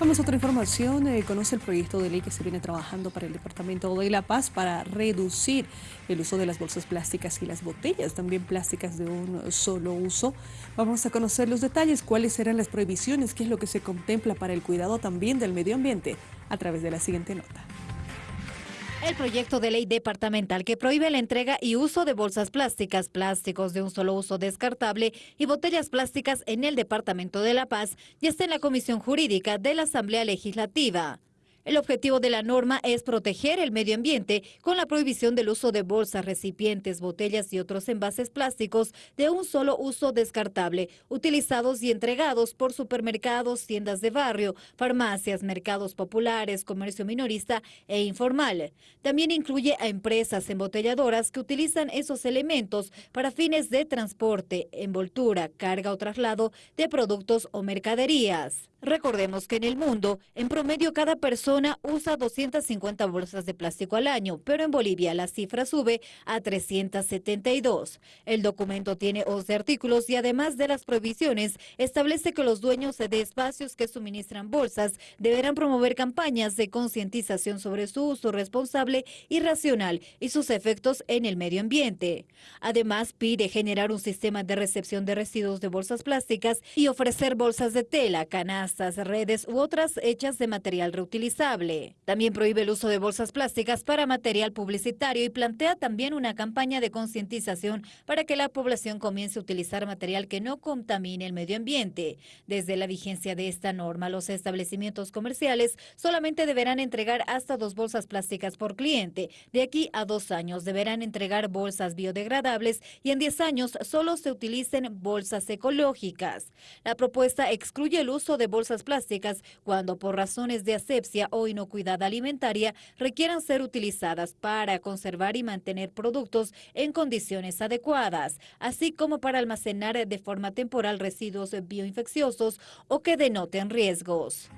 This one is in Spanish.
Vamos a otra información. Eh, conoce el proyecto de ley que se viene trabajando para el Departamento de La Paz para reducir el uso de las bolsas plásticas y las botellas, también plásticas de un solo uso. Vamos a conocer los detalles, cuáles serán las prohibiciones, qué es lo que se contempla para el cuidado también del medio ambiente a través de la siguiente nota. El proyecto de ley departamental que prohíbe la entrega y uso de bolsas plásticas, plásticos de un solo uso descartable y botellas plásticas en el Departamento de La Paz ya está en la Comisión Jurídica de la Asamblea Legislativa. El objetivo de la norma es proteger el medio ambiente con la prohibición del uso de bolsas, recipientes, botellas y otros envases plásticos de un solo uso descartable, utilizados y entregados por supermercados, tiendas de barrio, farmacias, mercados populares, comercio minorista e informal. También incluye a empresas embotelladoras que utilizan esos elementos para fines de transporte, envoltura, carga o traslado de productos o mercaderías. Recordemos que en el mundo, en promedio cada persona usa 250 bolsas de plástico al año, pero en Bolivia la cifra sube a 372. El documento tiene 11 artículos y además de las prohibiciones, establece que los dueños de espacios que suministran bolsas deberán promover campañas de concientización sobre su uso responsable y racional y sus efectos en el medio ambiente. Además, pide generar un sistema de recepción de residuos de bolsas plásticas y ofrecer bolsas de tela, canastas, redes u otras hechas de material reutilizable. También prohíbe el uso de bolsas plásticas para material publicitario y plantea también una campaña de concientización para que la población comience a utilizar material que no contamine el medio ambiente. Desde la vigencia de esta norma, los establecimientos comerciales solamente deberán entregar hasta dos bolsas plásticas por cliente. De aquí a dos años deberán entregar bolsas biodegradables y en diez años solo se utilicen bolsas ecológicas. La propuesta excluye el uso de bolsas bolsas plásticas cuando por razones de asepsia o inocuidad alimentaria requieran ser utilizadas para conservar y mantener productos en condiciones adecuadas, así como para almacenar de forma temporal residuos bioinfecciosos o que denoten riesgos.